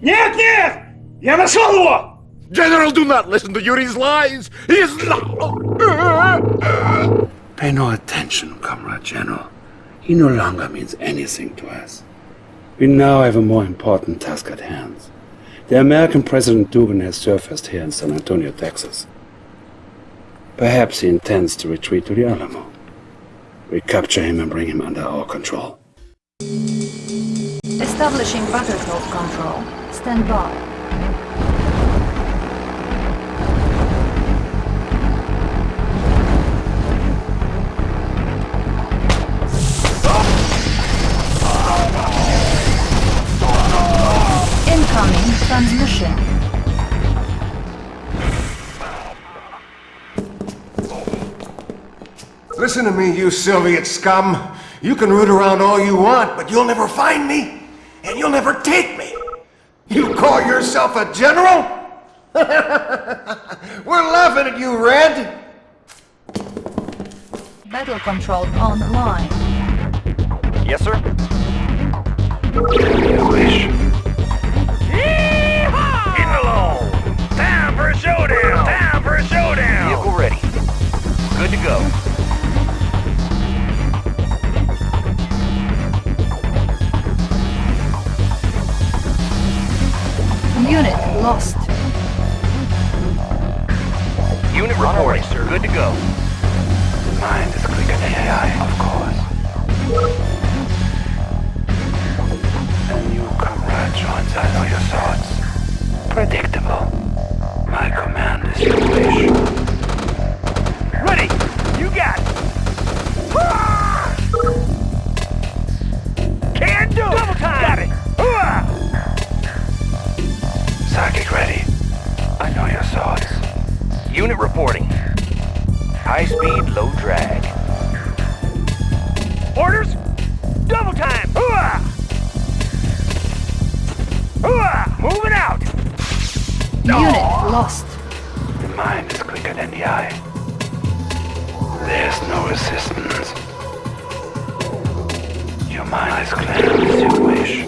Нет, нет! Я нашел его! General, do not listen to Yuri's lies! He is not... Pay no attention, Comrade General. He no longer means anything to us. We now have a more important task at hand. The American President Dugan has surfaced here in San Antonio, Texas. Perhaps he intends to retreat to the Alamo. We capture him and bring him under our control. Establishing battlefield control. Stand by. Incoming transmission. Listen to me, you Soviet scum. You can root around all you want, but you'll never find me, and you'll never take me. You call yourself a general? We're laughing at you, Red. Battle control online. Yes, sir? You wish. Getting along! Time for a showdown! Time for a showdown! Vehicle ready. Good to go. Unit lost. Unit reporting, sir. Good to go. Mind is quicker than AI, of course. A new comrade joins I know your thoughts. Predictable. My command is your wish. Ready! You got it! Ah! Can do! Double time! Got it! Ah! Psychic ready. I know your thoughts. Unit reporting. High speed, low drag. Orders? Double time! Hooah! Hooah! Moving out! Unit lost. The mind is quicker than the eye. There's no resistance. Your mind is clear as you wish.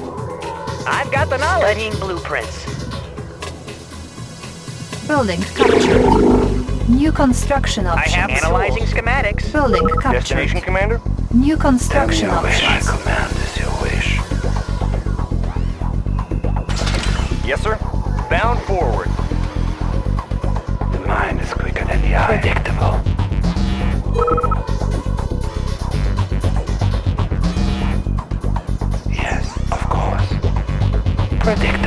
I've got the knowledge. Studying blueprints. Building captured. New construction options. I options. have Analyzing schematics. Building Destination. Commander? New Have construction your wish. My options. command is your wish. Yes, sir. Bound forward. The mind is quicker than the eye. Predictable. Yes, of course. Predictable.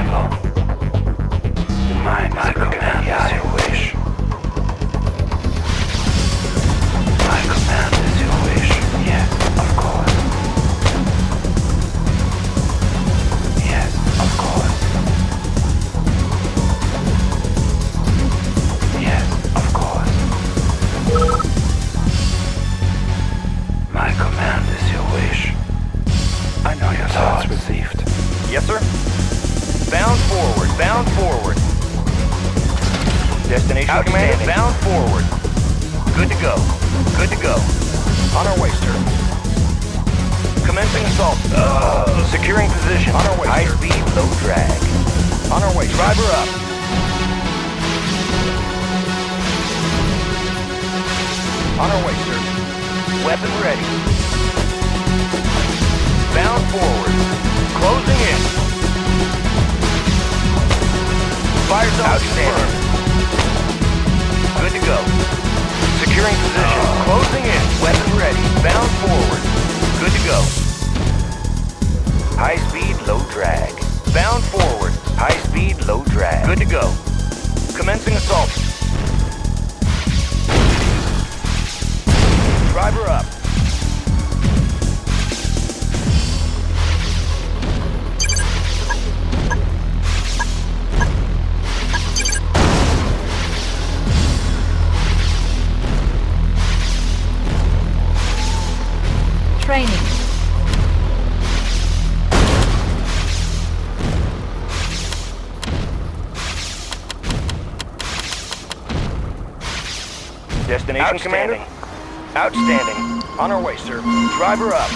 Outstanding. Commander? Outstanding. On our way, sir. Driver up.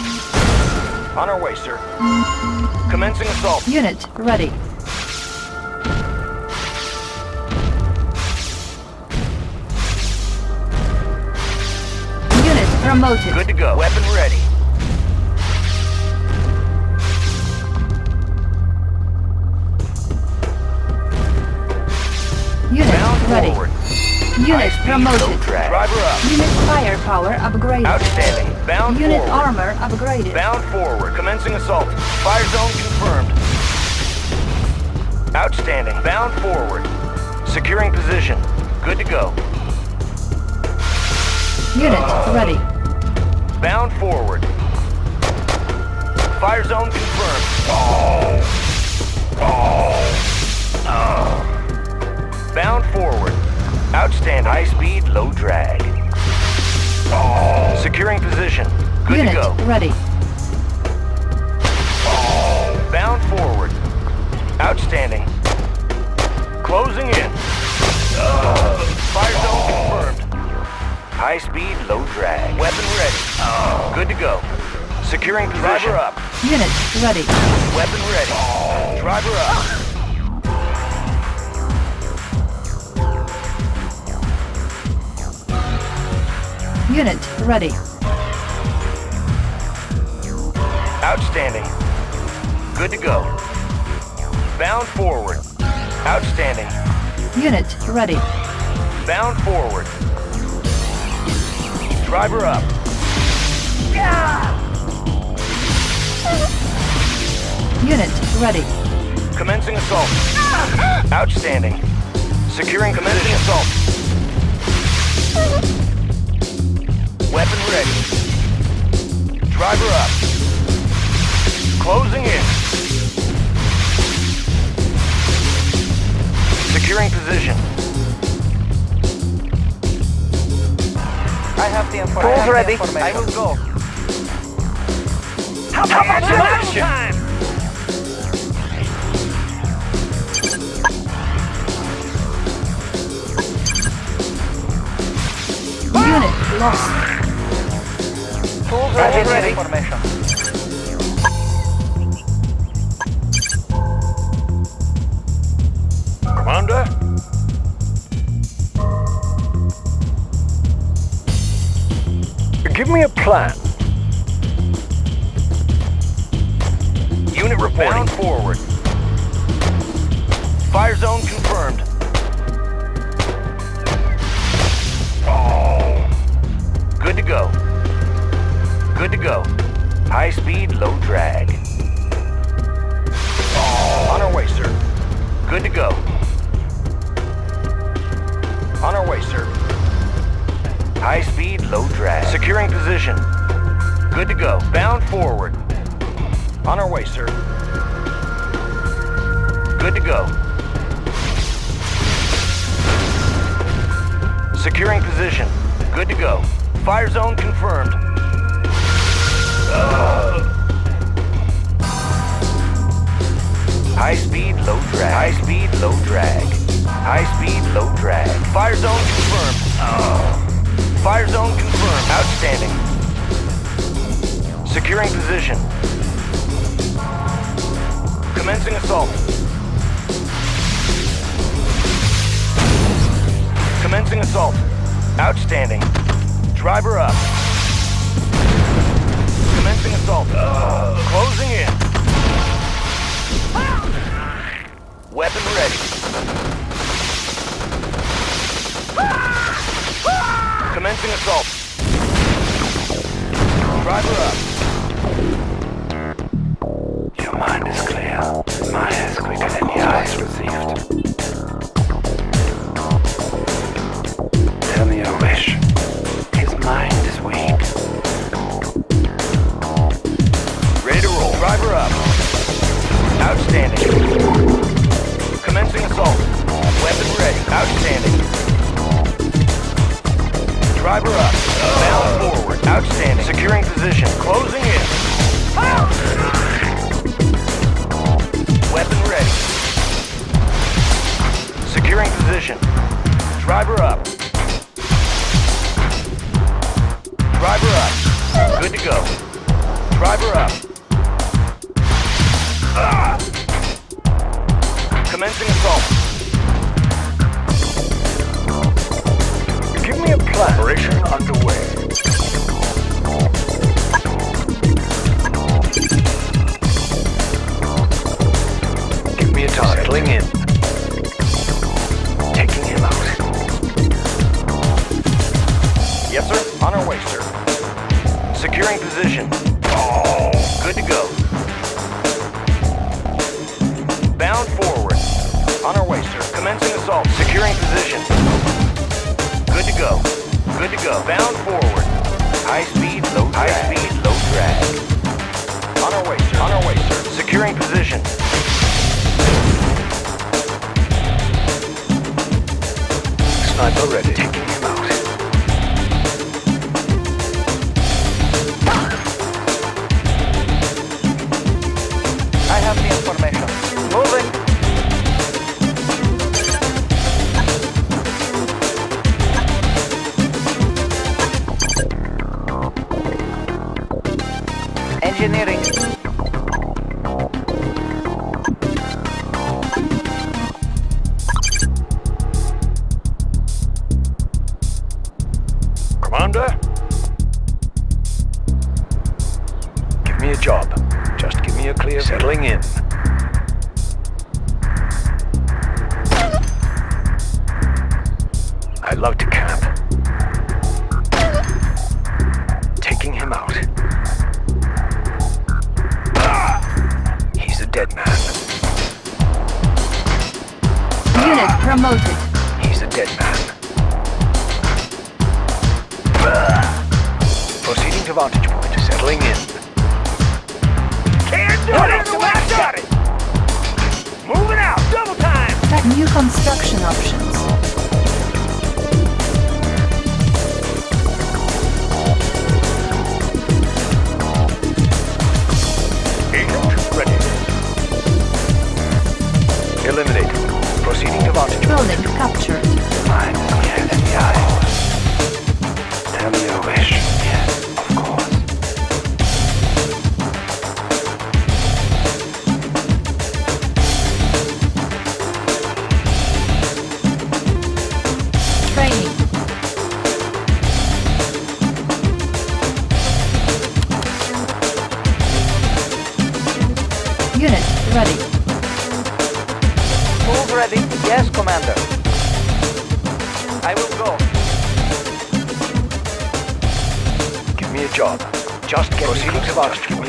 On our way, sir. Commencing assault. Unit ready. Unit promoted. Good to go. Weapon ready. Unit Round ready. Forward. Unit High speed, low promoted. drag. Driver up. Unit firepower upgraded. Outstanding. Bound Unit forward. armor upgraded. Bound forward. Commencing assault. Fire zone confirmed. Outstanding. Bound forward. Securing position. Good to go. Unit ready. Bound forward. Fire zone confirmed. Bound forward. Outstanding. High speed, low drag. Securing position. Good Unit to go. ready. Bound forward. Outstanding. Closing in. Fire zone confirmed. High speed, low drag. Weapon ready. Good to go. Securing position. Driver up. Unit ready. Weapon ready. Driver up. Unit ready. Outstanding. Good to go. Bound forward. Outstanding. Unit ready. Bound forward. Driver up. Unit ready. Commencing assault. Outstanding. Securing commencing assault. Weapon ready. Driver up. Closing in. Securing position. I have the information. Tools ready. I will go. How about some action? Unit lost. Tools ready. ready. Information. Commander? Give me a plan. Unit reporting. Bound forward. Fire zone confirmed. Oh. Good to go. Good to go. High speed, low drag. On our way, sir. Good to go. On our way, sir. High speed, low drag. Securing position. Good to go. Bound forward. On our way, sir. Good to go. Securing position. Good to go. Fire zone confirmed. High speed, low drag. High speed, low drag. High speed, low drag. Fire zone confirmed. Oh. Fire zone confirmed. Outstanding. Securing position. Commencing assault. Commencing assault. Outstanding. Driver up. Commencing assault. Closing in. Weapon ready. Commencing assault. Driver up. Driver up. Driver up. Good to go. Driver up. Ah! Commencing assault. Give me a plan. Operation underway. Give me a target. settling in. Yes, sir. On our way, sir. Securing position. Oh, good to go. Bound forward. On our way, sir. Commencing assault. Securing position. Good to go. Good to go. Bound forward. High speed, low drag. High speed, low drag. On our way, sir. On our way, sir. Securing position. Sniper ready. Taking proceeding to launch. Building captured. will in the eye. Tell me your wish.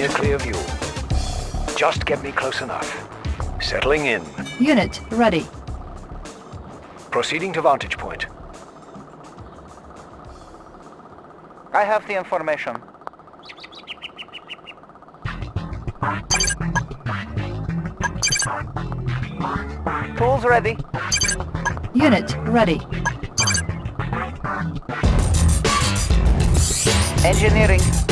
clear, clear view. Just get me close enough. Settling in. Unit ready. Proceeding to vantage point. I have the information. Tools ready. Unit ready. Engineering.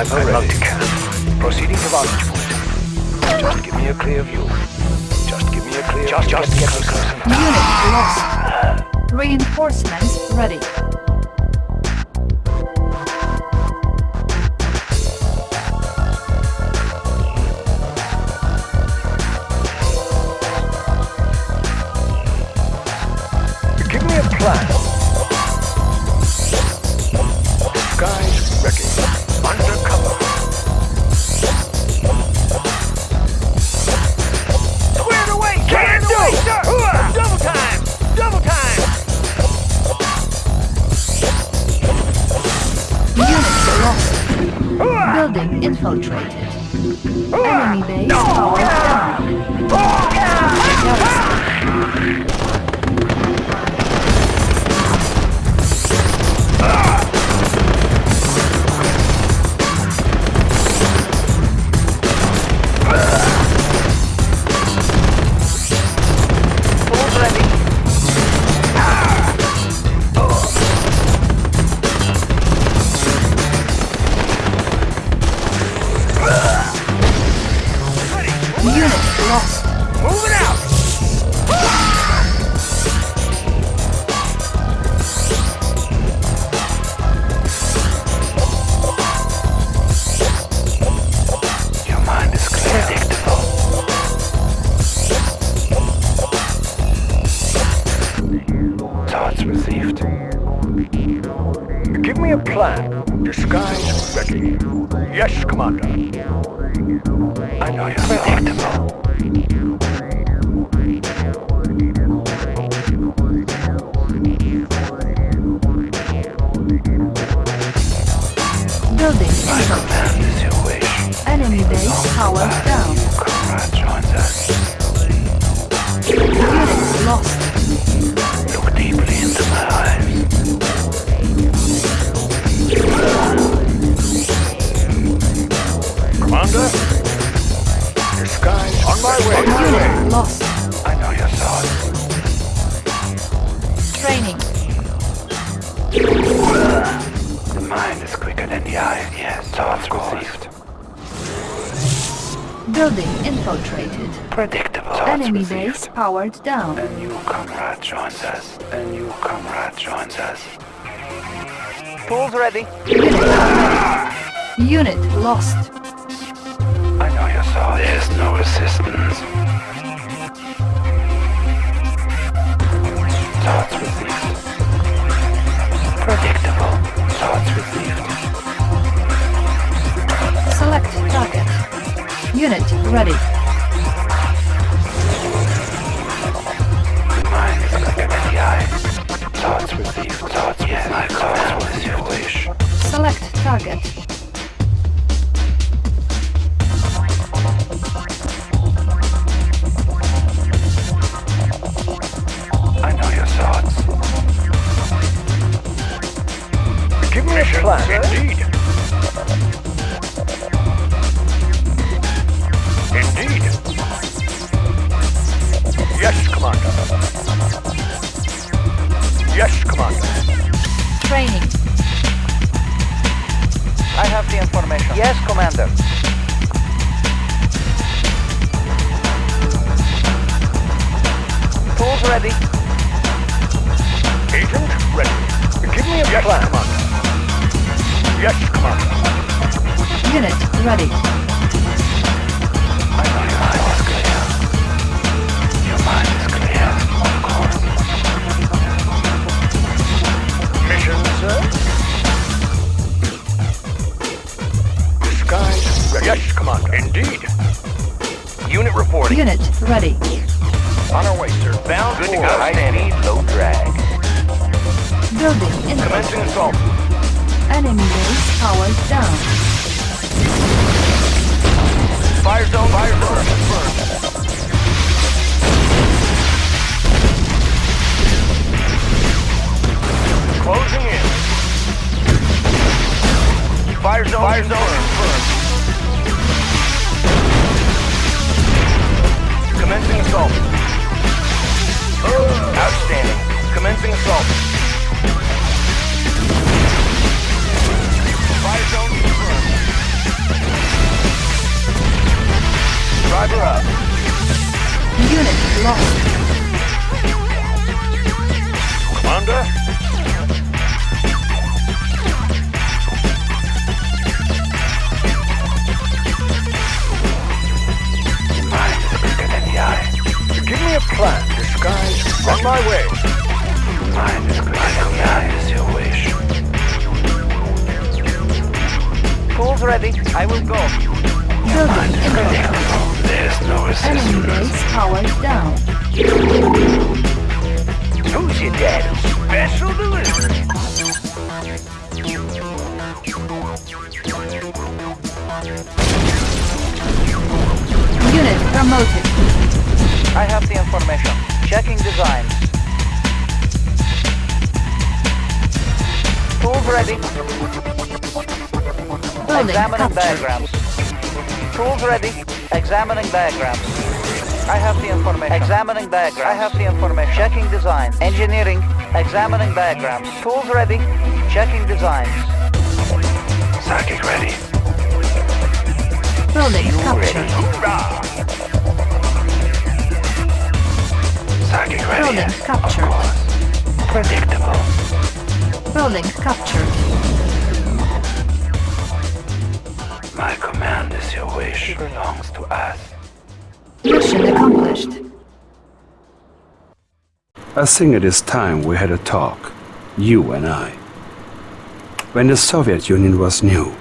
I'm Already. multicam. Proceeding to vantage point. Just give me a clear view. Just give me a clear just, view. Just just get closer. enough. Unit lost. Reinforcements ready. Powered down. A new comrade joins us. A new comrade joins us. Tools ready. Unit ready. Unit lost. I know your thoughts. There's no assistance. Thoughts received. Predictable. Thoughts received. Select target. Unit ready. Give me plan. Indeed. Indeed. Yes, Commander. Yes, Commander. Training. I have the information. Yes, Commander. Tools ready. Agent ready. Give me a yes, plan. Commander. Yes, Commander. Unit ready. I know your mind is clear. Your mind is clear, of course. Mission, sir? Disguise ready. Yes, Commander. Indeed. Unit reporting. Unit ready. On our way, sir. Bound Good to go. High speed, low drag. Building Commencing assault. Enemy base powered down. Fire zone. Fire zone confirmed. Closing in. Fire zone. Fire zone confirmed. Commencing assault. Outstanding. Commencing assault. Driver up. Unit lost. Commander? Give me a plan. Disguise. On my way. Quicker than is your wish. Tools ready. I will go. Building. There's no Enemy resistance. base powered down. Who's your dad? Special delivery. Unit promoted. I have the information. Checking designs. Tools ready. Building Examining captured. diagrams. Tools ready. Examining diagrams. I have the information. Examining diagrams. I have the information. Checking design. Engineering. Examining diagrams. Tools ready. Checking designs. Psychic ready. Building captured. Hoorah! Psychic ready. Building yes, Of captured. course. Predictable. Building captured. My command is your wish. It belongs to us. Mission accomplished. I think it is time we had a talk, you and I. When the Soviet Union was new,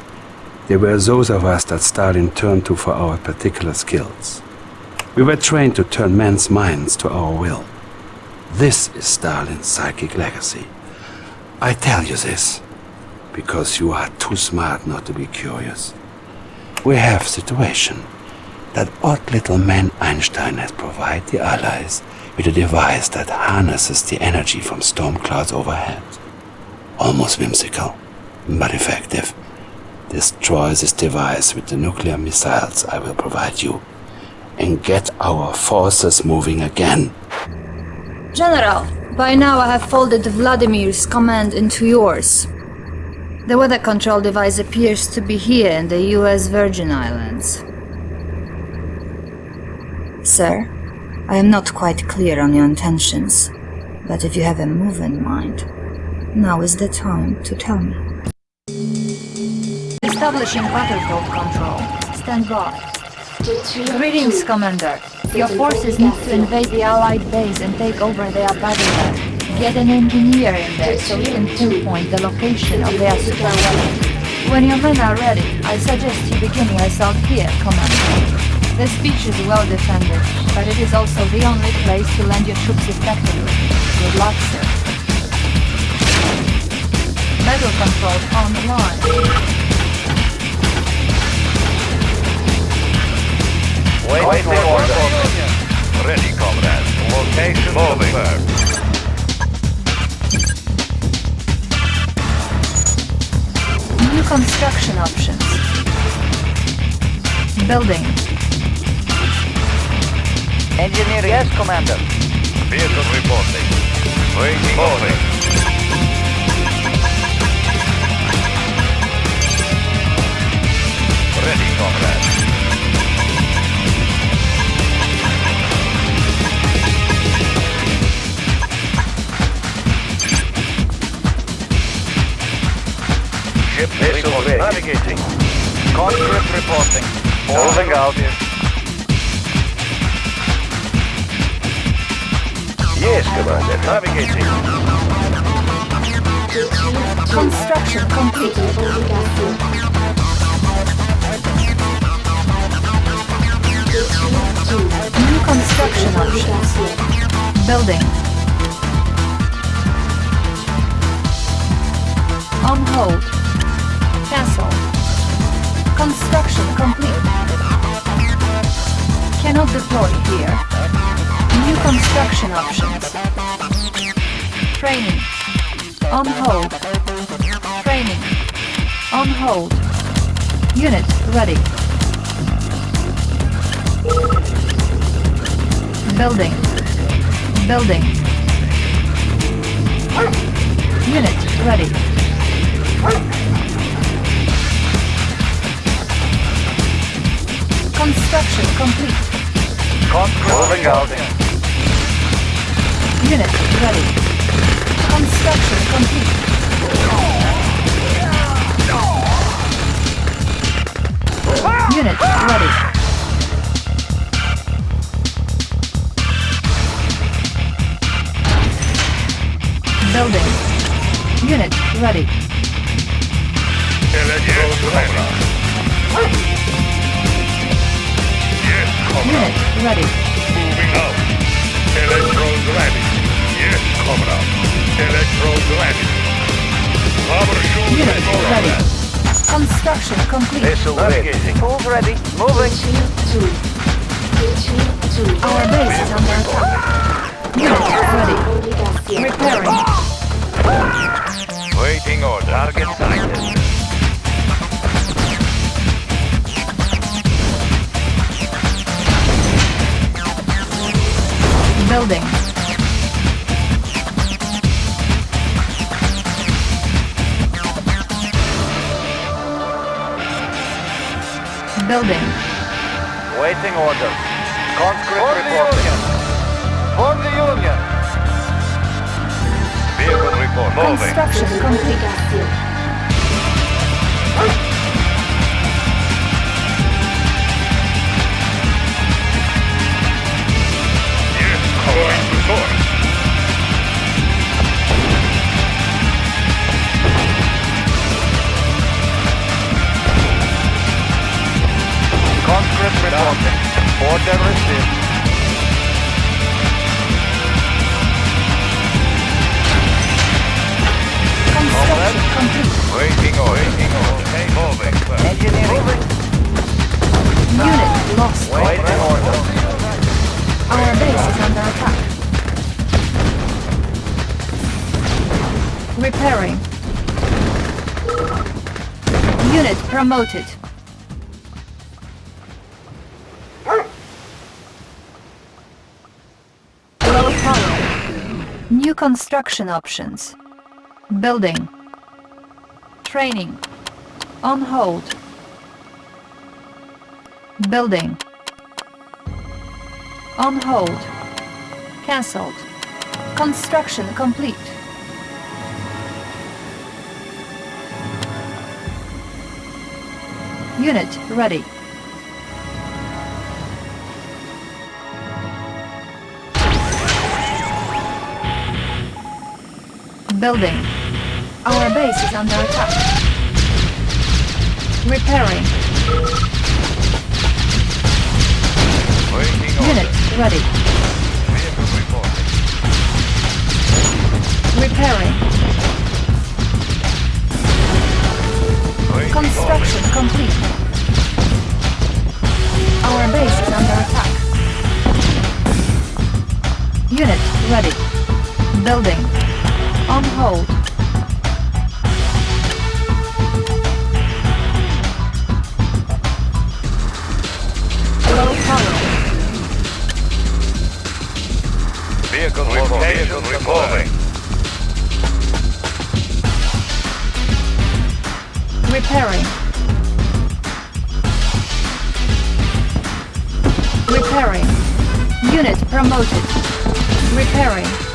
there were those of us that Stalin turned to for our particular skills. We were trained to turn men's minds to our will. This is Stalin's psychic legacy. I tell you this because you are too smart not to be curious. We have situation that odd little man Einstein has provided the Allies with a device that harnesses the energy from storm clouds overhead. Almost whimsical, but effective. Destroy this device with the nuclear missiles I will provide you and get our forces moving again. General, by now I have folded Vladimir's command into yours. The weather control device appears to be here in the US Virgin Islands. Sir, I am not quite clear on your intentions, but if you have a move in mind, now is the time to tell me. Establishing battlefield control. Stand by. Greetings, Commander. Your forces need to invade the Allied base and take over their battle Get an engineer in there so he can pinpoint the location of their super weapon. When your men are ready, I suggest you begin your assault here, Commander. The speech is well defended, but it is also the only place to land your troops effectively. Good luck, sir. Battle control online. Wait, wait, wait, order. Ready, comrade. Location moving. New construction options. Building. Engineering. Yes, Commander. Vehicle reporting. Waiting moving. Ready, comrade. Ship missile ready. Navigating. Conscript reporting. Moving out. Yes, Commander. Navigating. Construction complete. New construction options. Building. On hold. Cancel. Construction complete. Cannot deploy here. New construction options. Training. On hold. Training. On hold. Unit ready. Building. Building. Unit ready. Construction complete. Moving out. Unit ready. Construction complete. Unit ready. Building. Unit ready. Unit ready. Moving out. Electrodes ready. Yes, comrade. Electrodes ready. Troubleshoot Unit and all ready. that. Construction complete. Missile navigating. Tools ready. Moving. Our base is under attack. Unit ready. Repairing. Waiting order. Target sighted. Building. Building. Waiting orders. Conscript reporting. For the Union. Vehicle report. Moving. Construction complete. Order received. Construction. Waiting order. Waiting order. Okay, moving. Engineering. Unit lost. Waiting order. Our base is under attack. Repairing. Unit promoted. New construction options. Building. Training. On hold. Building. On hold. Cancelled. Construction complete. Unit ready. Building. Our base is under attack. Repairing. Waiting order. Unit ready. Vehicle reporting. Repairing. Waiting Construction complete. Our base is under attack. Unit ready. Building. On hold. Low power. Vehicle location reporting. Repairing. Repairing. Unit promoted. Repairing.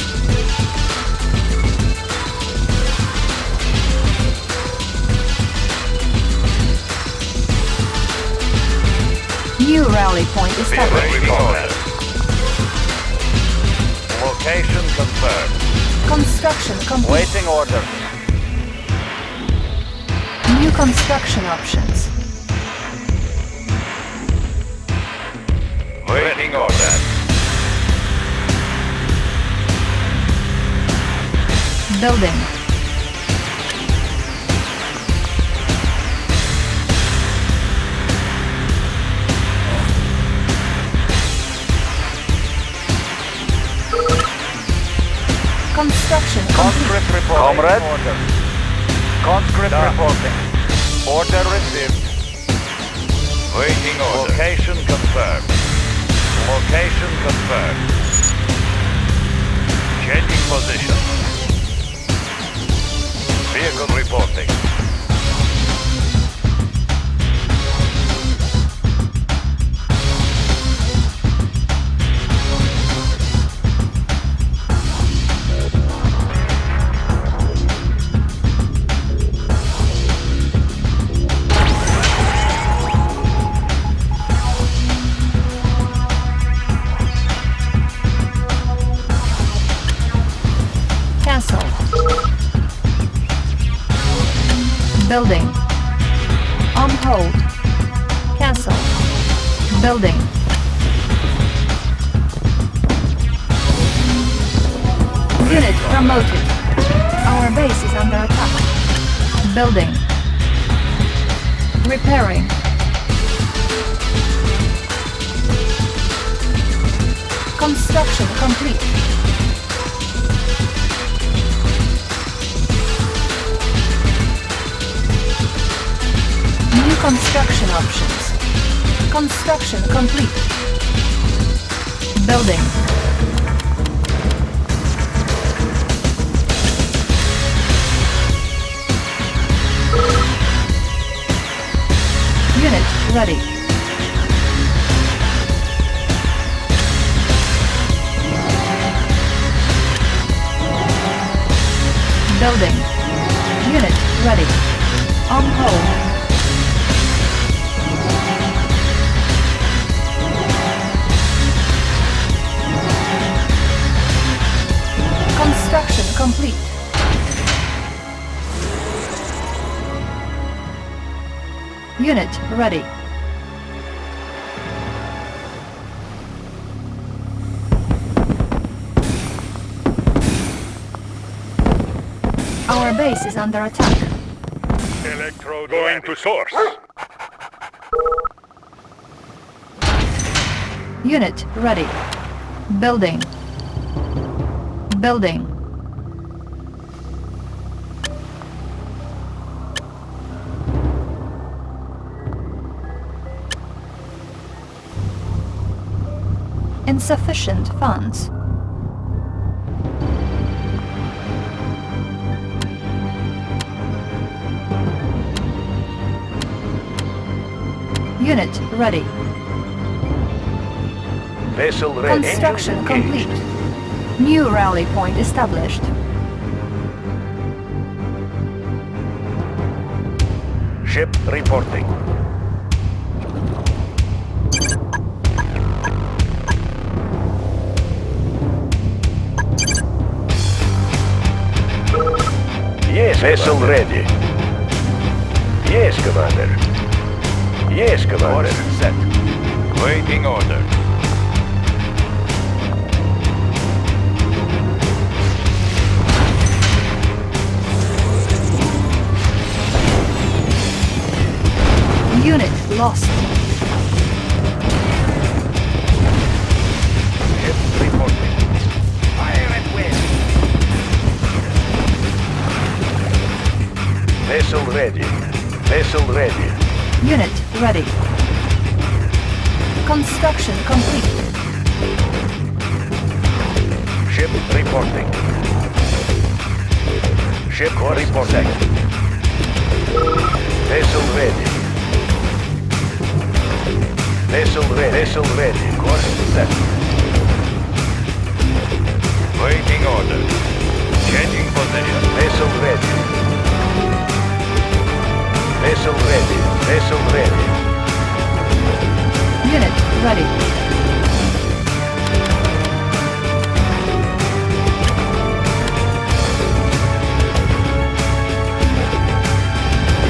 New rally point established. Location confirmed. Construction complete. Waiting order. New construction options. Waiting order. Building. Construction complete. Conscript reporting. Comrade. Order. Conscript reporting. Order received. Waiting order. Location confirmed. Location confirmed. Changing position. Vehicle reporting. Construction complete. New construction options. Construction complete. Building. Unit ready. Building. Unit ready. On hold. Construction complete. Unit ready. Our base is under attack. Electrode going to source. Unit ready. Building. Building. Insufficient funds. Unit ready. Vessel ready. Construction complete. New rally point established. Ship reporting. Yes, vessel ready. Yes, Commander. Yes, Commander. Order set. Waiting order. Unit lost. Ship reporting. Fire at will. Vessel ready. Vessel ready. Unit ready. Construction complete. Ship reporting. Ship reporting. Vessel ready. Vessel ready. Vessel ready. Course set. Waiting order. Changing position. Vessel ready. Vessel ready. Vessel ready. Unit ready.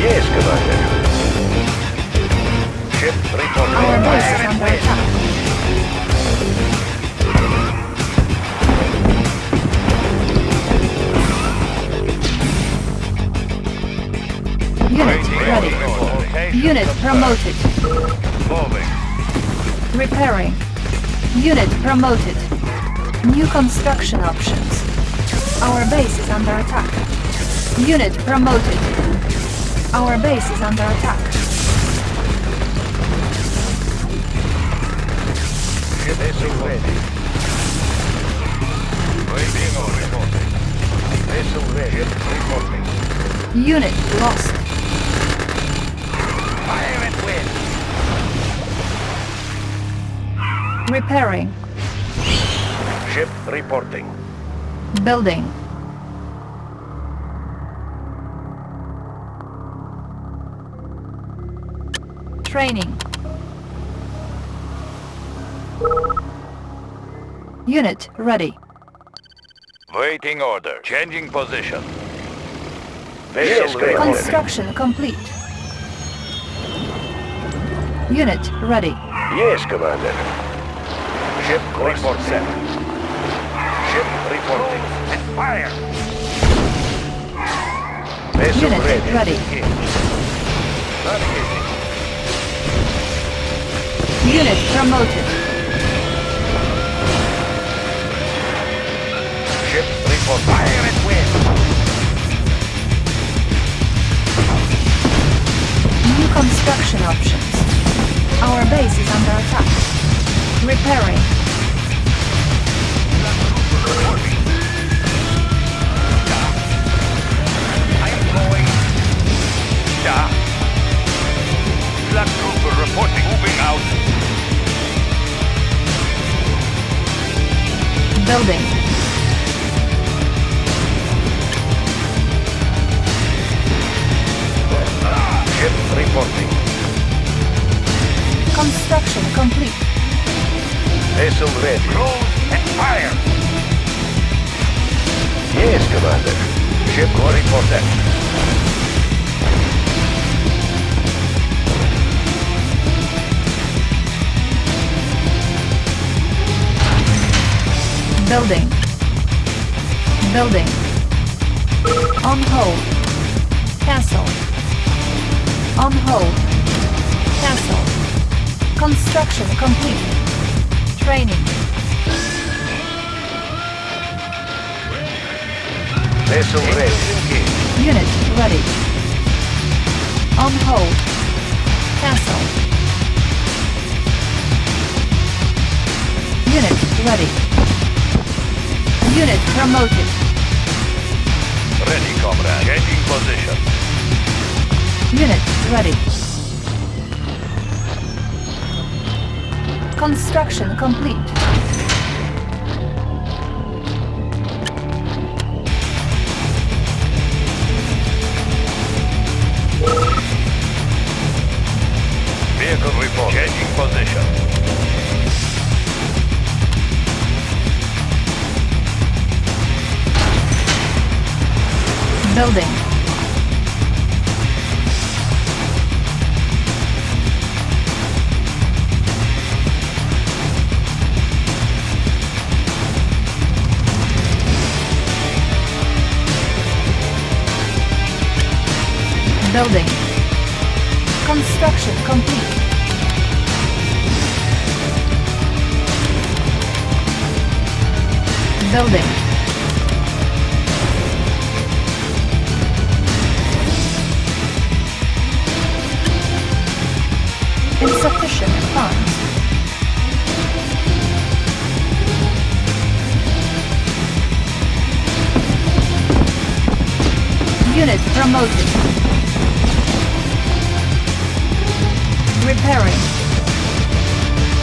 Yes, Commander. Ship reporting. Our base is under attack. Ready. Unit promoted. Moving. Repairing. Unit promoted. New construction options. Our base is under attack. Unit promoted. Our base is under attack. Ready. Ready. Unit lost. Repairing. Ship reporting. Building. Training. Unit ready. Waiting order. Changing position. Vessel ready. Construction complete. Unit ready. Yes, Commander. Ship report set. Ship reporting. And fire. Vessel Unit ready. ready. Navigating. Unit promoted. Ship report. Fire at will. New construction options. Our base is under attack. Repairing. Construction complete. Vessel ready. Close and fire. Yes, Commander. Ship reporting. Building. Building. On hold. Castle. On hold. Castle. Construction complete. Training. Vessel ready. Unit ready. On hold. Cancel. Unit ready. Unit promoted. Ready, comrade. Changing position. Unit ready. Construction complete. Building. Construction complete. Building. Insufficient funds. Unit promoted. Repairing.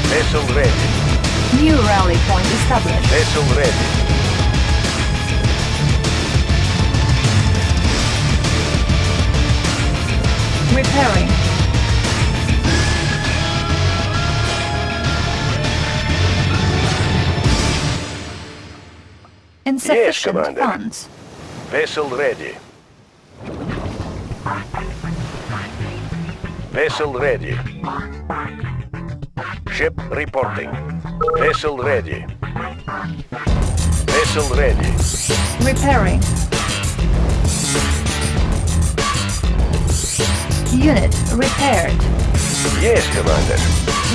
Vessel ready. New rally point established. Vessel ready. Repairing. Insufficient Commander. funds. Vessel ready. Vessel ready. Ship reporting. Vessel ready. Vessel ready. Repairing. Unit repaired. Yes, Commander.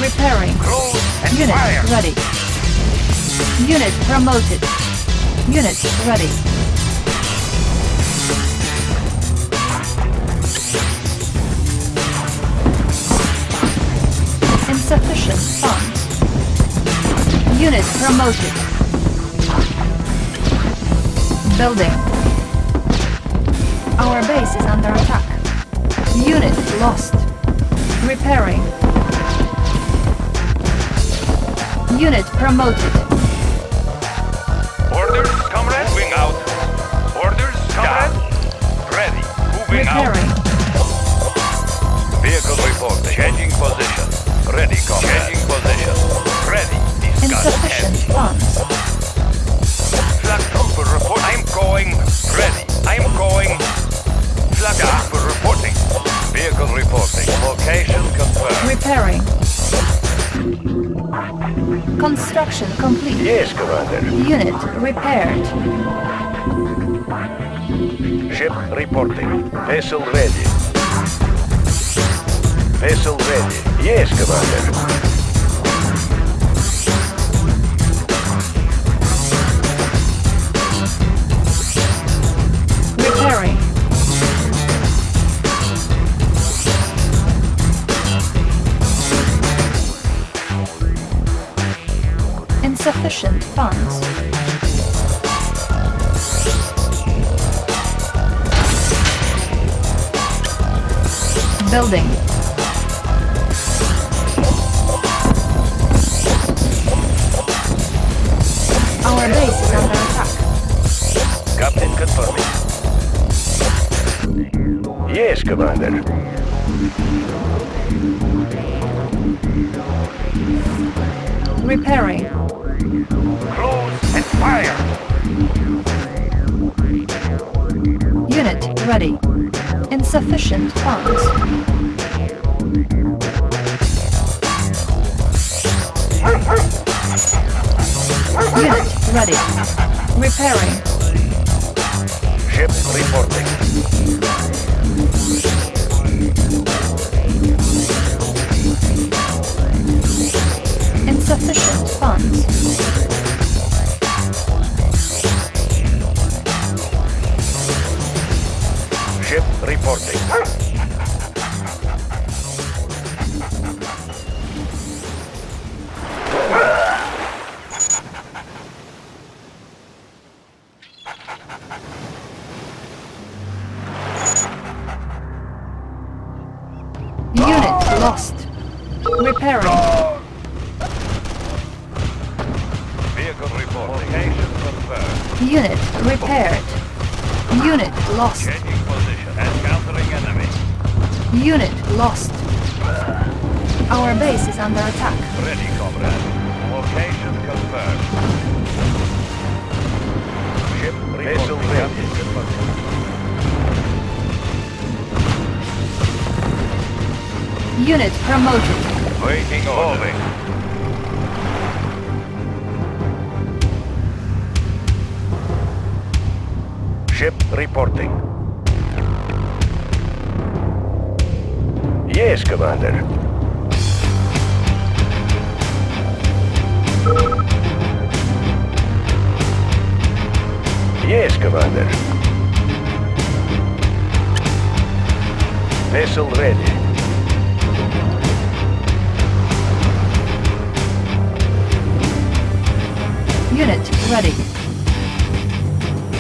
Repairing. Unit fire. ready. Unit promoted. Unit ready. Insufficient funds. Unit promoted. Building. Our base is under attack. Unit lost. Repairing. Unit promoted. Orders, comrade. Moving out. Orders, comrade. Ready. Moving Repairing. Vehicle report. Changing position. Ready, comrade. Changing position. Ready. Discuss Insufficient funds. Flak trooper report. I'm going. Ready. I'm going. Flak trooper reporting. Vehicle reporting. Location confirmed. Repairing. Construction complete. Yes, Commander. Unit repaired. Ship reporting. Vessel ready. Vessel ready. Yes, Commander. Repairing. Insufficient funds. Building. Commander. Repairing. Close and fire. Unit ready. Insufficient funds. Unit ready. Repairing. Ship reporting. Insufficient funds. Ship reporting. Yes, Commander. Yes, Commander. Vessel ready. Unit ready.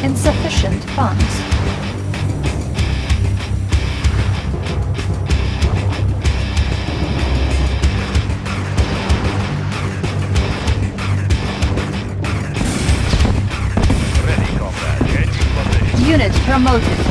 Insufficient funds. Ready. Unit promoted.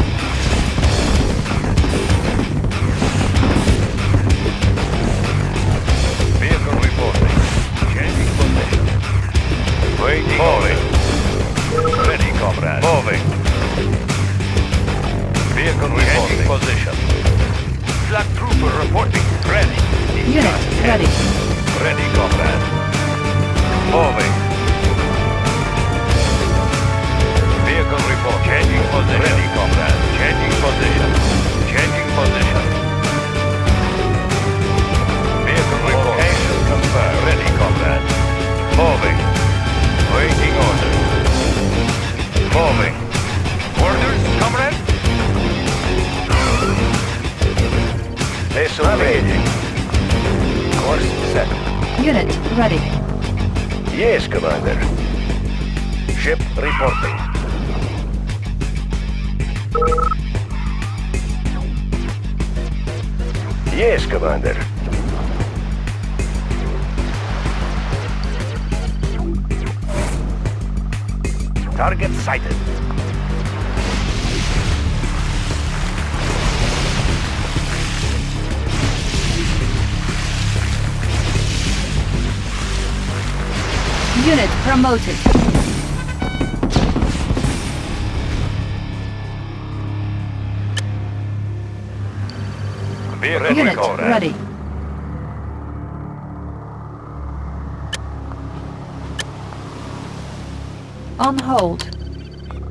On hold.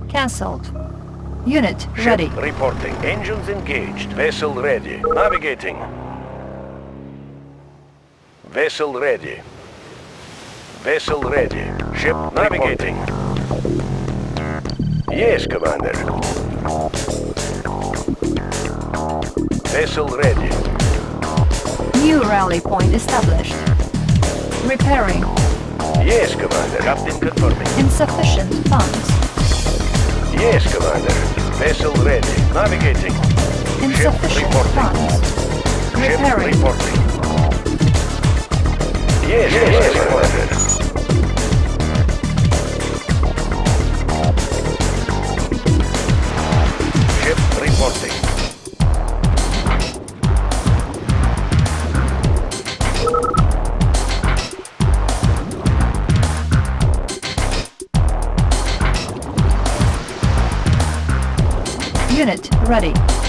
Cancelled. Unit Ship ready. reporting. Engines engaged. Vessel ready. Navigating. Vessel ready. Vessel ready. Ship navigating. Yes, Commander. Vessel ready. New rally point established. Repairing. Yes, Commander. Captain confirming. Insufficient funds. Yes, Commander. Vessel ready. Navigating. Insufficient reporting. funds. Ship Repairing. reporting. Yes, yes, yes, Commander. Ready.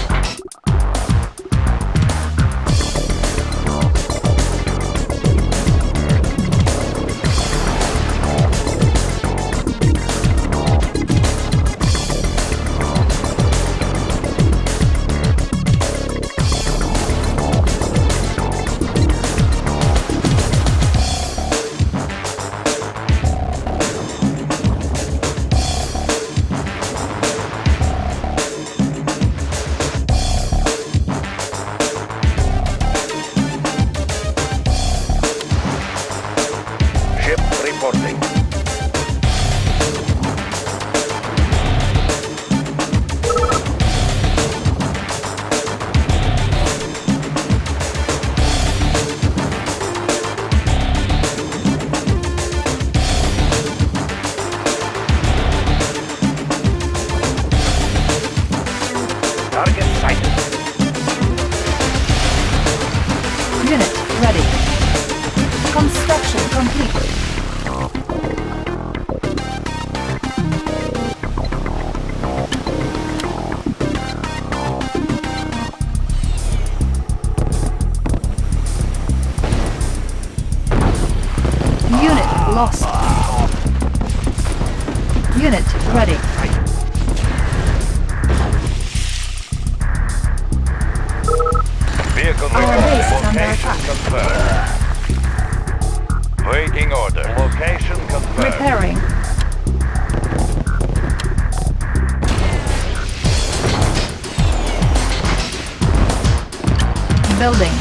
lost. Unit ready. Vehicle Our Location. Confirmed. Waiting order. Location confirmed. Repairing. Building.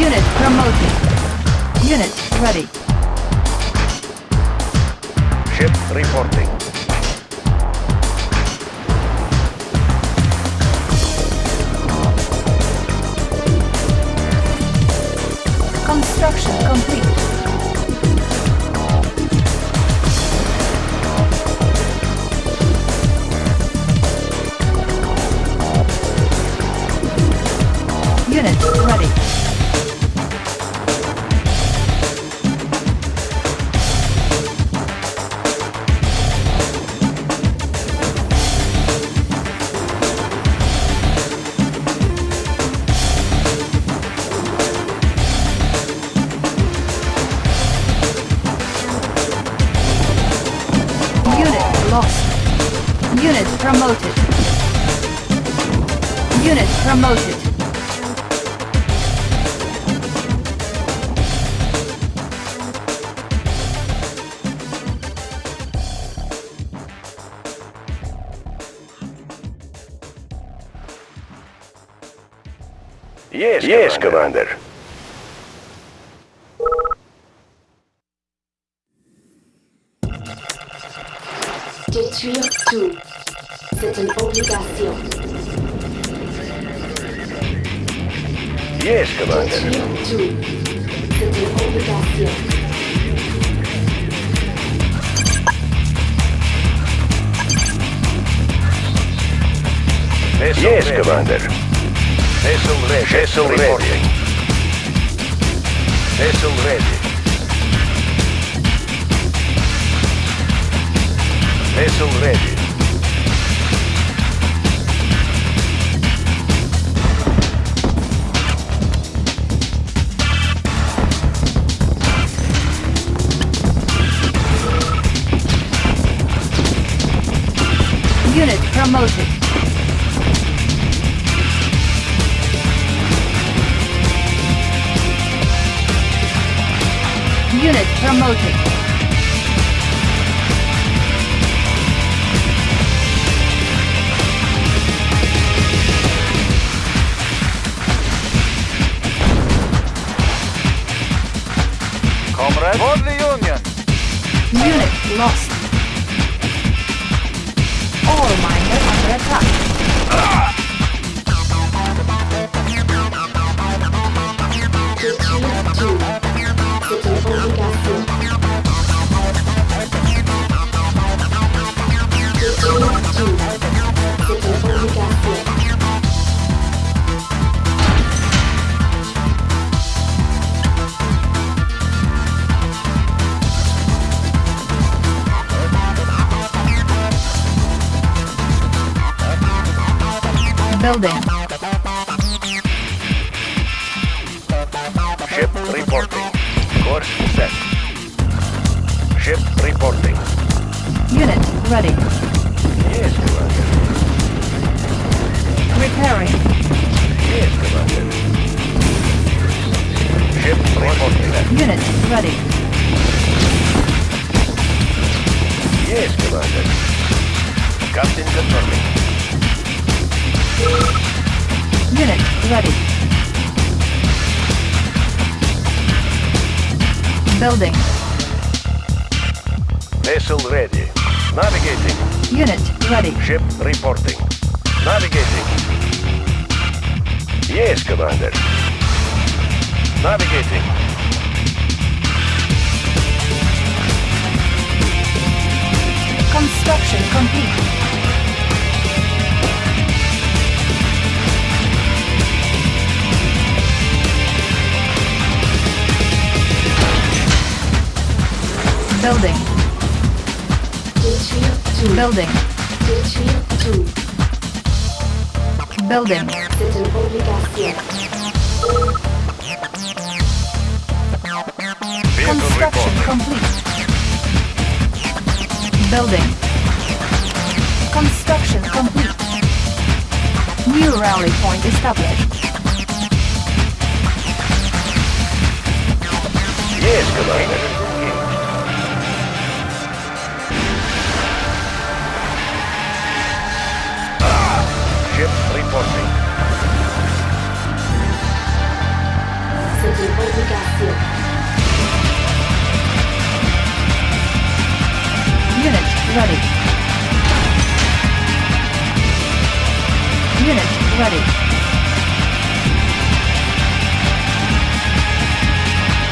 Unit promoted. Unit ready. Ship reporting. Construction complete. Moses. Unit promoted. Building. Construction complete. Building. Construction complete. New rally point established. Yes, Commander. C'est. Unit ready. Unit ready.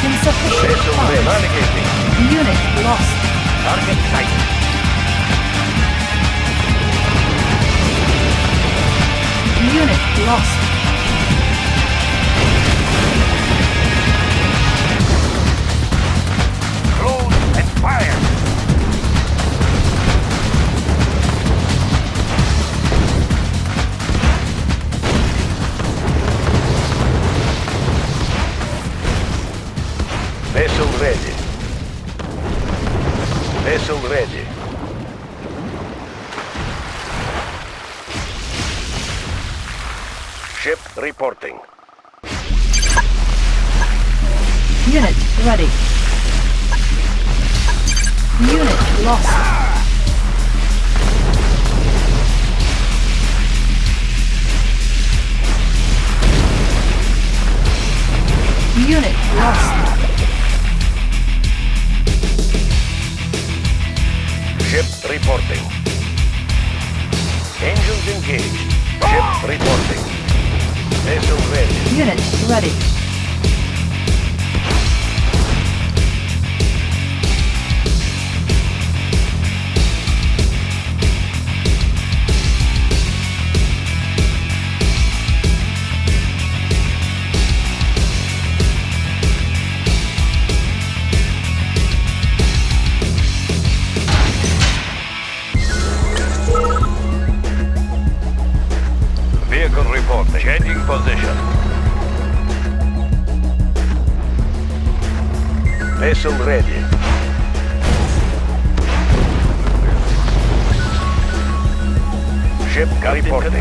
Insufficient Vessel funds. Navigating. Unit lost. Target sight. Unit lost. Close fire. Vessel ready. Vessel ready. Reporting. Unit ready. Unit lost. Unit lost. Ship reporting. Engines engaged. Ship reporting. Unit ready. Vehicle reporting. Changing position. Vessel ready. Ship reporting.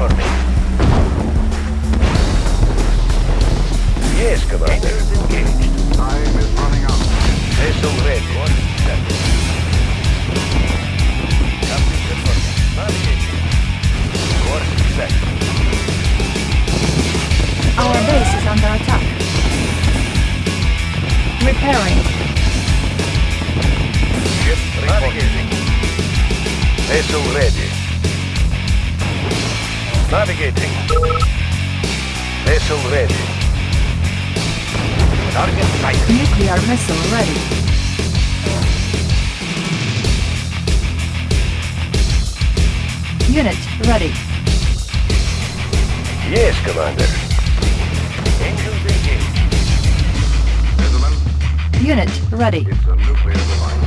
Yes, Commander. engaged. Time is running out. Vessel ready. One second. Captain confirming. Navigating. One second. Our base is under attack. Repairing. Ship reporting. Vessel ready. Navigating. Vessel ready. Target sight. Nuclear missile ready. Unit ready. Yes, Commander. Unit ready. it's a nuclear device.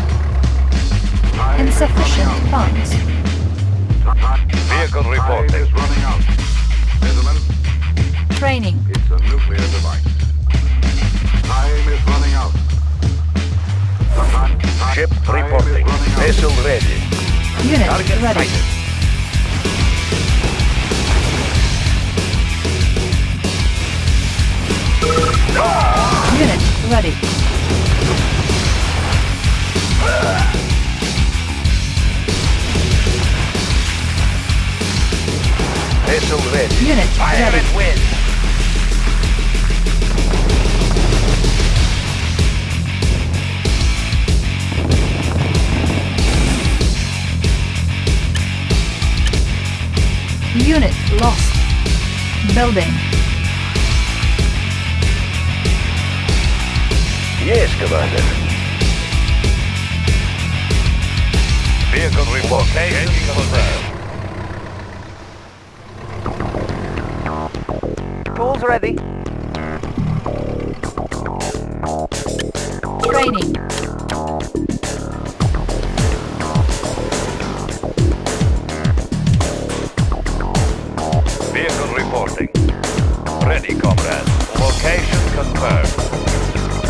Insufficient funds. out. Time- Vehicle Time reporting. is running out. Gentlemen, Training. it's a nuclear device. Time is running out. Time- time- Ship time reporting. out. Vessel ready. Unit Target ready. sighted. Unit ready. Unit Fire ready. at will. Unit lost. Building. Yes, Commander. Vehicle relocation confirmed. Tools ready. Training. Vehicle reporting. Ready, comrades. Location confirmed.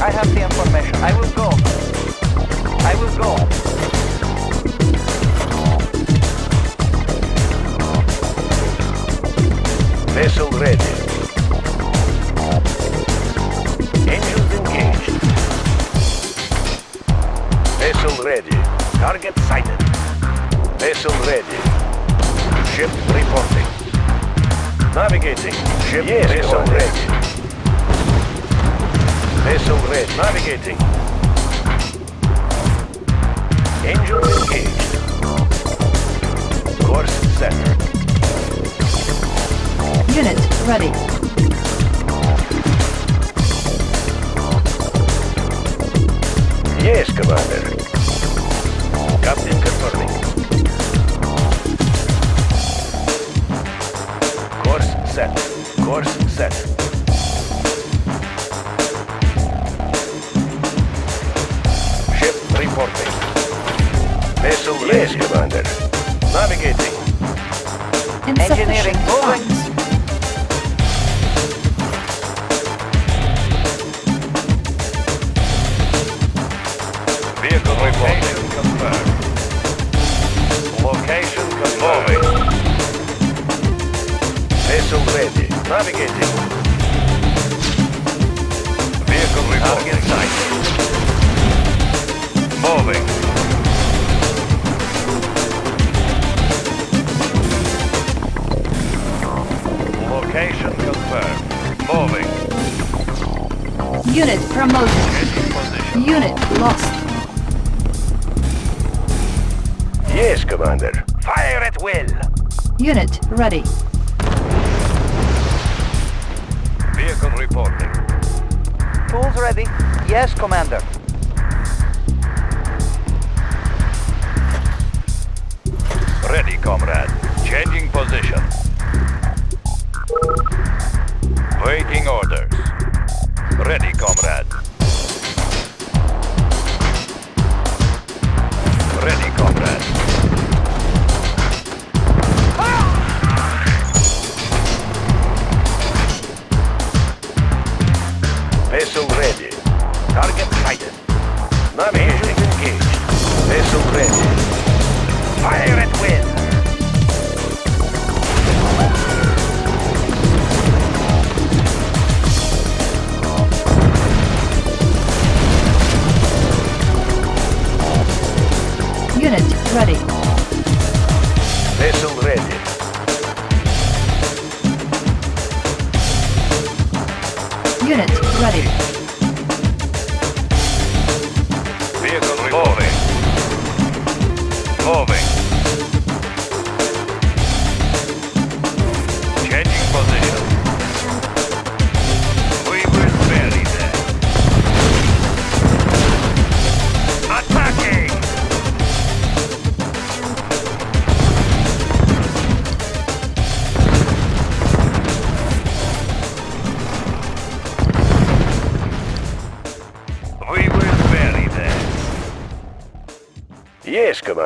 I have the information. I will go. I will go. Vessel ready. Engines engaged. Vessel ready. Target sighted. Vessel ready. Ship reporting. Navigating. Ship yes, vessel ready. Vessel ready. Navigating. Engines engaged. Course set. Unit ready. Yes, Commander. Captain confirming. Course set. Course set. Engineering Insufficient ready.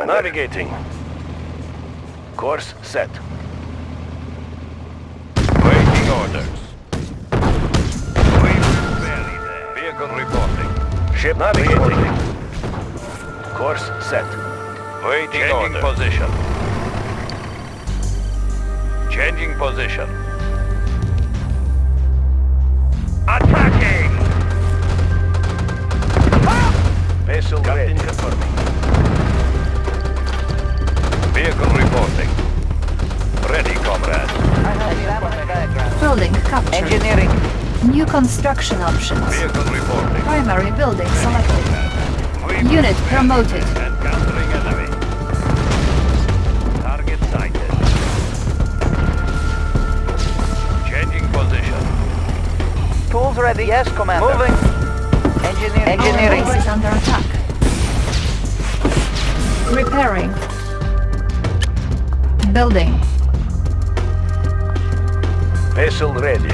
Commander. Navigating. Course set. Waiting orders. We will bury them. Vehicle reporting. Ship navigating. Course set. Waiting Changing position. Changing position. Construction options. Vehicle reporting. Primary building selected. Unit promoted. Encountering enemy. Target sighted. Changing position. Tools ready. Yes, Commander. Moving. Engineering. Our Engineering. base is under attack. Repairing. Building. Vessel ready.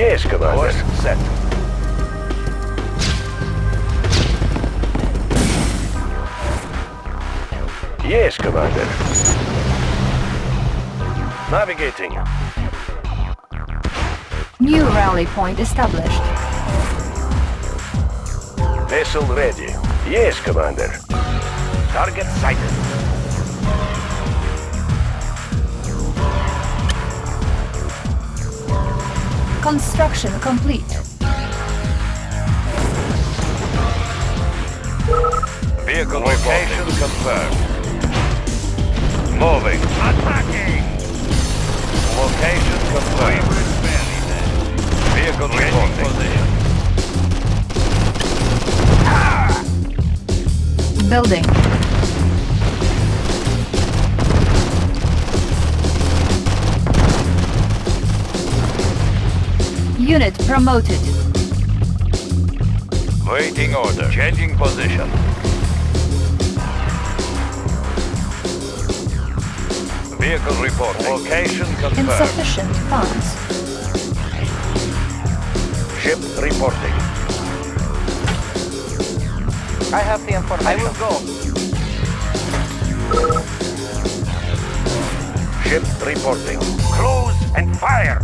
Yes, Commander. Course set. Yes, Commander. Navigating. New rally point established. Vessel ready. Yes, Commander. Target sighted. Construction complete. Vehicle location confirmed. Moving. Attacking! Location confirmed. Vehicle reporting. Building. Unit promoted. Waiting order. Changing position. Vehicle report. Location confirmed. Insufficient funds. Ship reporting. I have the information. I will go. Ship reporting. Close and fire!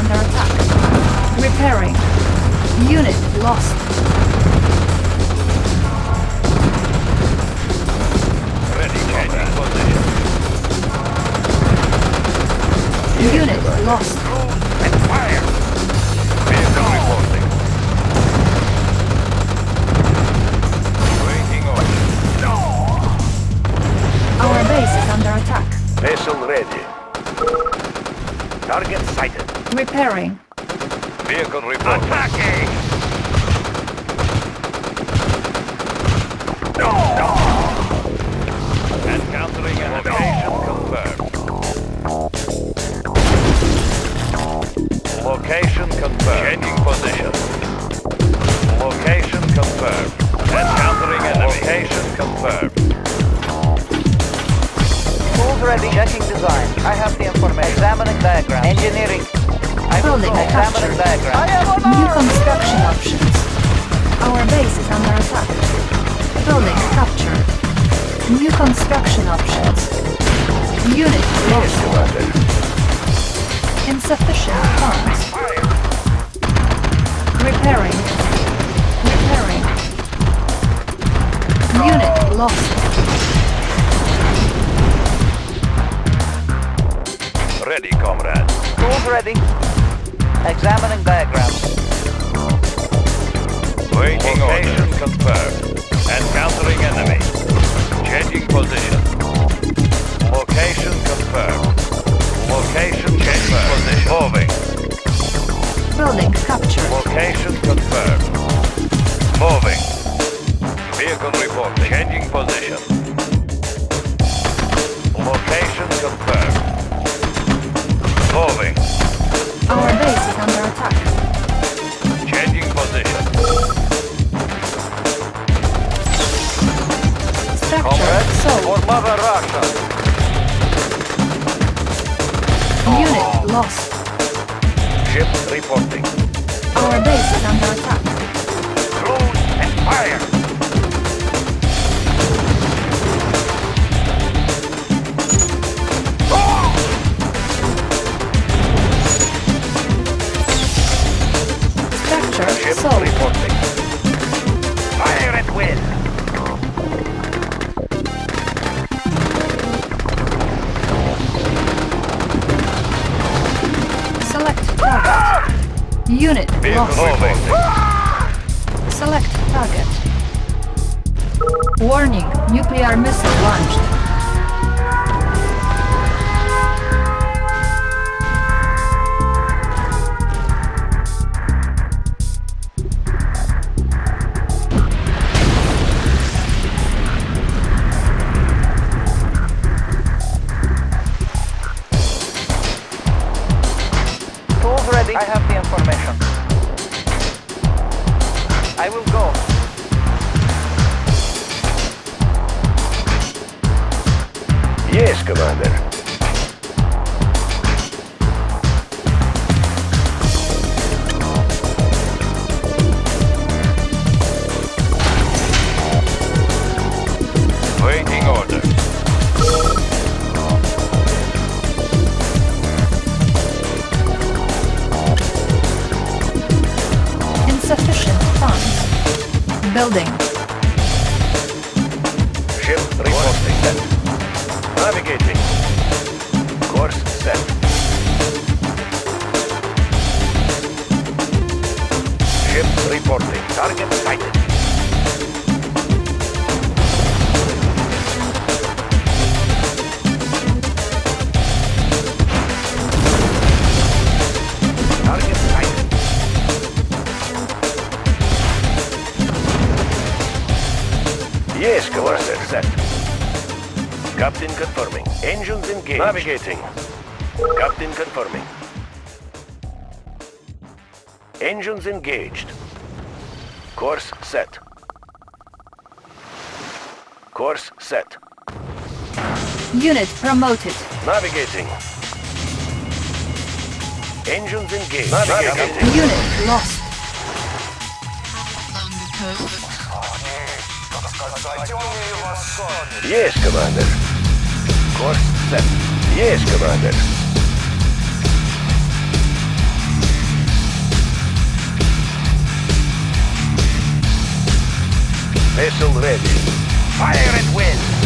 Under attack. Repairing. Unit lost. Ready, changing. Unit lost. and fire! Vehicle reporting. Waiting order. No. Our base is under attack. Vessel ready. Target sighted. Repairing. Vehicle reporting. Attacking! Encountering enemy. Location confirmed. Location confirmed. Changing position. Location confirmed. Encountering enemy. Location confirmed. Tools ready. Checking design. I have the information. Examining diagram. Engineering. I will Building captured. diagram. I am on New construction options. Our base is under attack. Building captured. New construction options. Unit lost. Insufficient funds. Repairing. Repairing. Unit lost. Ready, comrade. Tools ready. Examining diagram. Waiting Location confirmed. Encountering enemy. Changing position. Location confirmed. Location changing position. Moving. Building captured. Location confirmed. Moving. Vehicle report. Changing position. Location confirmed. Moving. Our base Mother Russia. Unit lost. Ship reporting. Our base is under attack. Close and fire. Navigating. Captain confirming. Engines engaged. Course set. Course set. Unit promoted. Navigating. Engines engaged. Navigating. Unit lost. Yes, Commander. Course set. Yes, Commander. Vessel ready. Fire at will.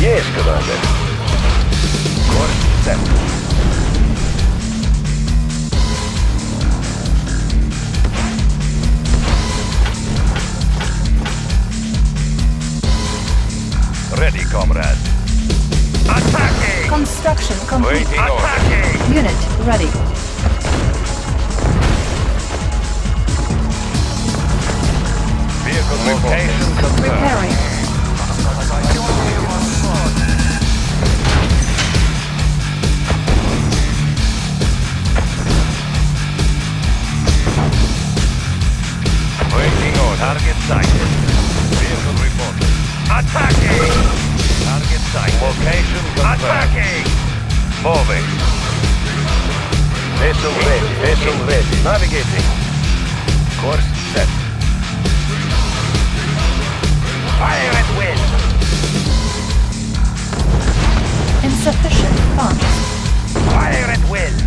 Yes, Commander. Course set. Ready, comrade. Attacking! Construction complete. Waiting order. Unit ready. Vehicle location confirmed. Repairing. Waiting order. Target sighted. Vehicle reported. Attacking! Target sighted. Location confirmed. Attacking! Moving. Vessel ready. Vessel ready. Navigating. Course set. Fire at will. Insufficient funds. Fire at will.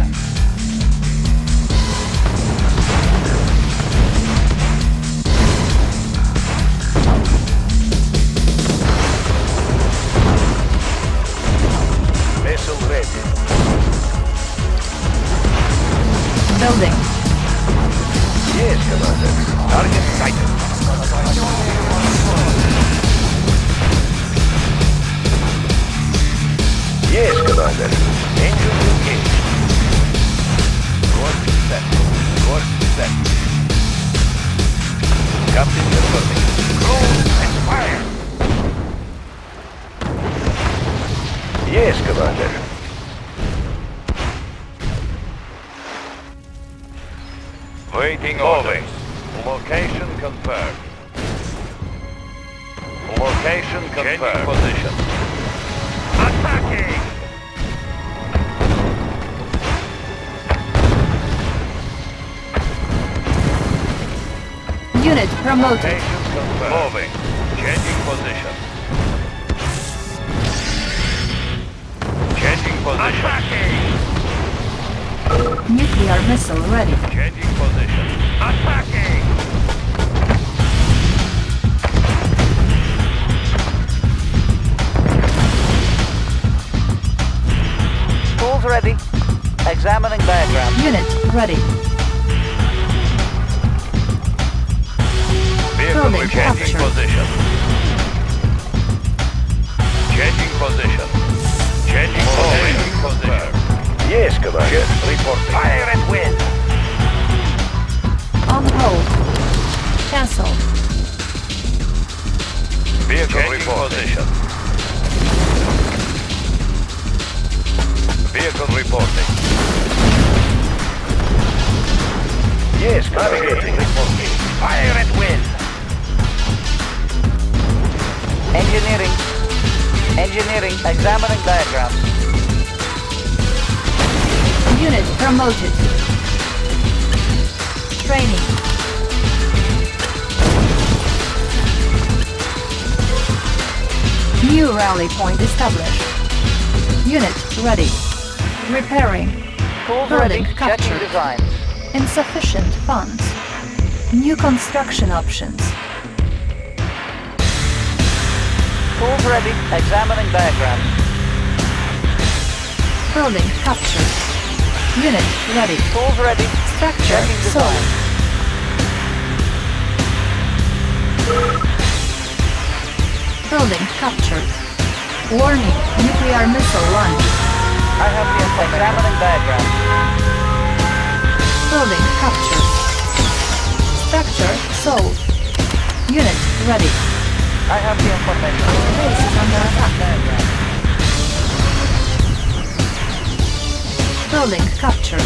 Building. Yes, Commander. Target sighted. Yes, Commander. Engine engaged. Course set. Course set. Captain confirming. Cruise and fire. Yes, Commander. Waiting orders. Location confirmed. Location confirmed. Changing position. Attacking! Unit promoted. Location confirmed. Moving. Changing position. Changing position. Attacking! Nuclear missile ready. Changing position. Attacking! Tools ready. Examining diagram. Unit ready. Vehicle changing position. Changing position. Changing position. Changing position. Yes, Commander. Jet reporting. Fire at will. On hold. Cancel. Vehicle Changing position. Vehicle reporting. Yes, navigating. Reporting. Fire at will. Engineering. Engineering. Examining diagram. Unit promoted. Training. New rally point established. Unit ready. Repairing. Building captured. designs. Insufficient funds. New construction options. Tools ready. Examining diagram. Building captured. Unit ready. Tools ready. Structure sold. Building captured. Warning, nuclear missile launch. I have the information. Examining diagram. Building captured. Structure sold. Unit ready. I have the information. Base is under attack. Building captured.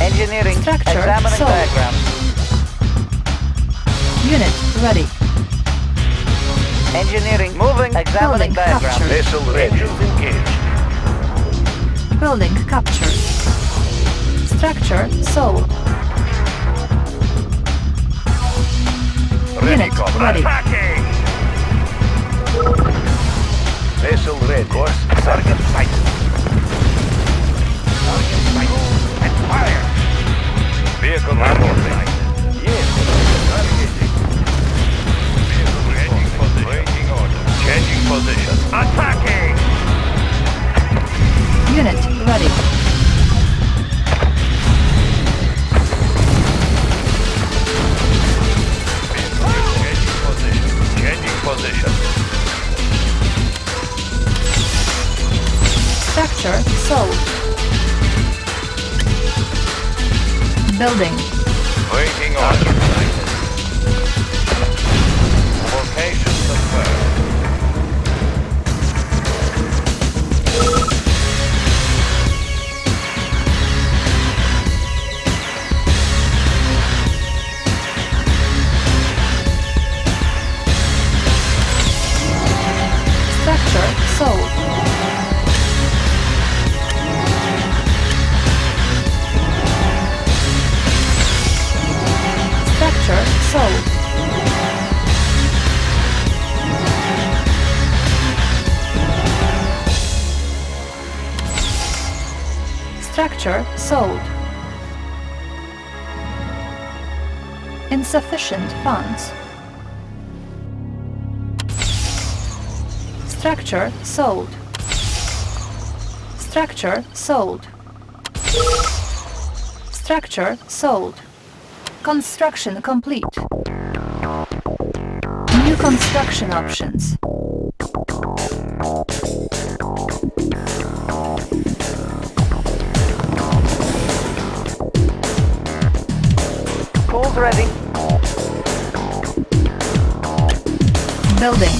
Engineering. Structure Examining sold. diagram. Unit ready. Engineering. Moving. Examining Building diagram. captured. Vessel engines engaged. Building captured. Structure sold. Ready, Unit comrade. ready. Attacking! Vessel ready. Course. Target sighted. Fire! Vehicle. Yes, changing position. Order. Changing position. Attacking! Unit ready. Changing position. Changing position. Structure sold. Building. Waiting. Structure sold. Insufficient funds. Structure sold. Structure sold. Structure sold. Construction complete. New construction options. Ready. Building.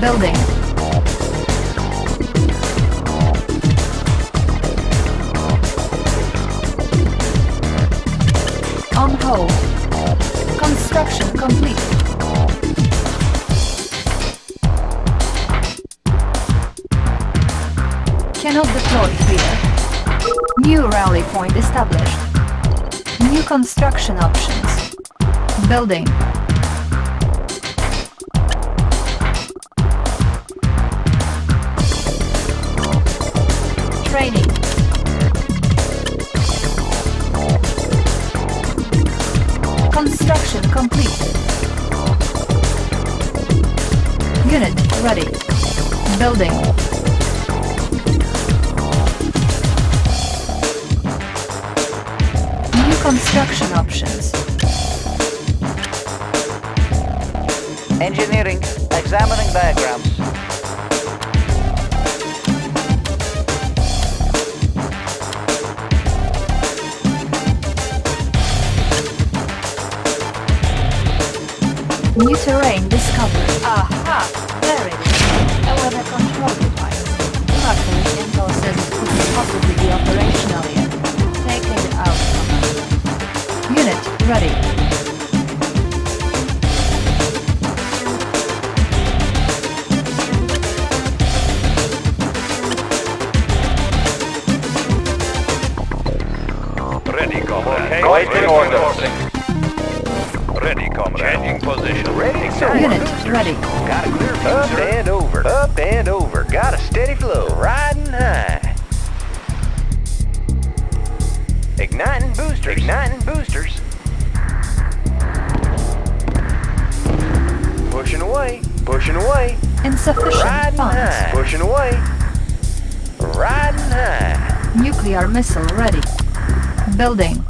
Building. On hold. Construction complete. Cannot deploy here. New rally point established. New construction options. Building. Training. Construction complete. Unit ready. Building. Construction options. Engineering, examining diagrams. New terrain ready. Pushing away. Riding high. Nuclear missile ready. Building.